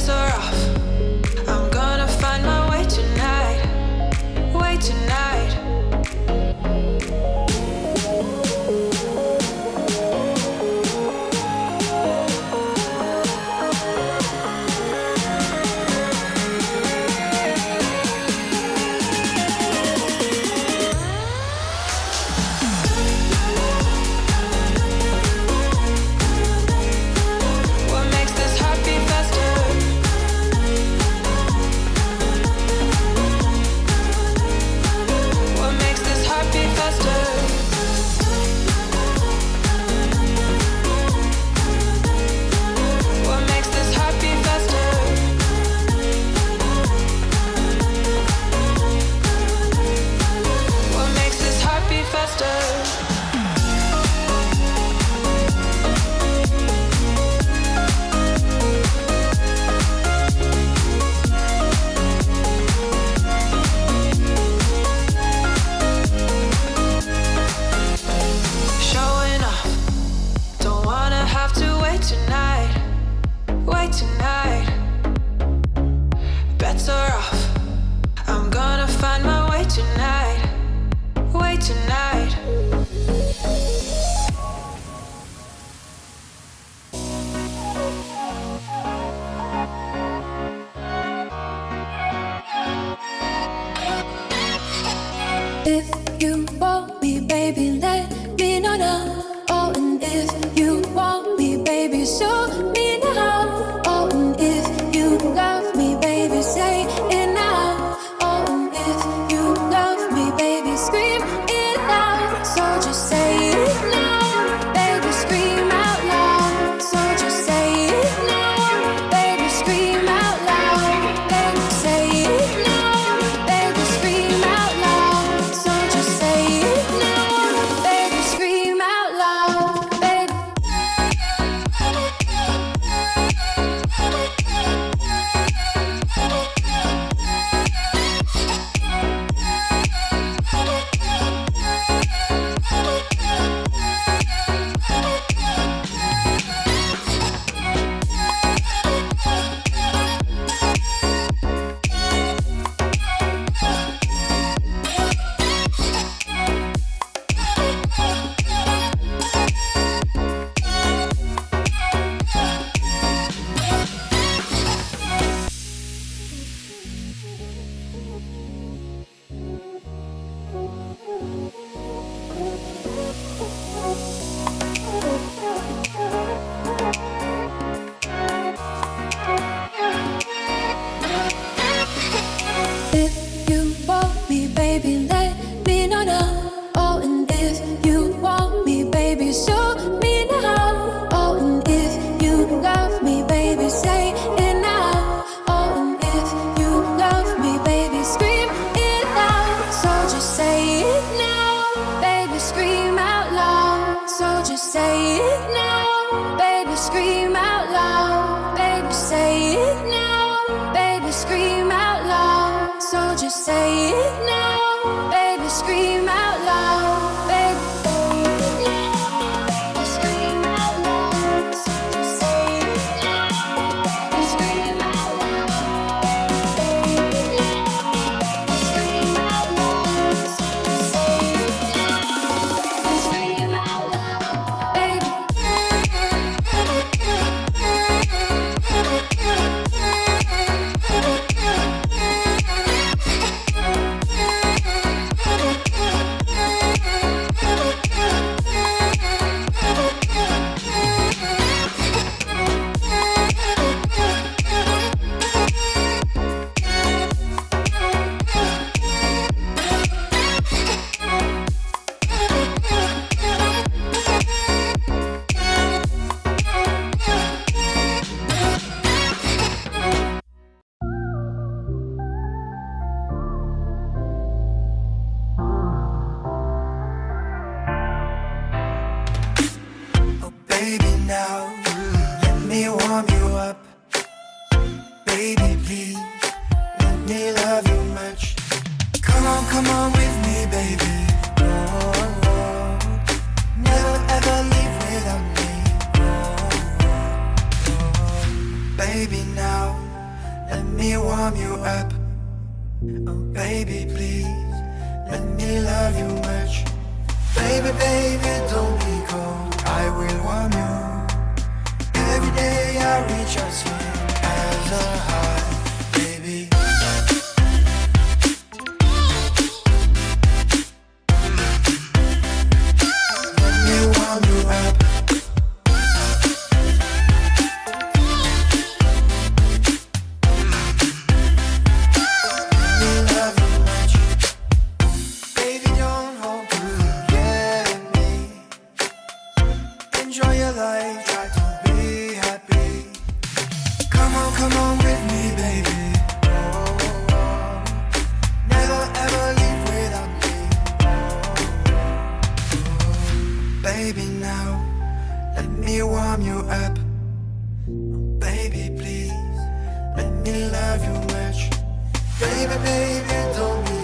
lights are off. if you want me, baby, show me. Now let me warm you up. Baby, please let me love you much. Come on, come on with me, baby. Oh, oh, oh. Never ever leave without me. Baby, now let me warm you up. Oh, baby, please let me love you much. Baby, baby, don't be cold. I will warm you. Day I reach out swing as a high, up. Baby, please let me love you much. Baby, baby, don't be